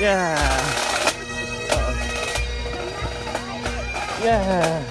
Yeah. Yeah.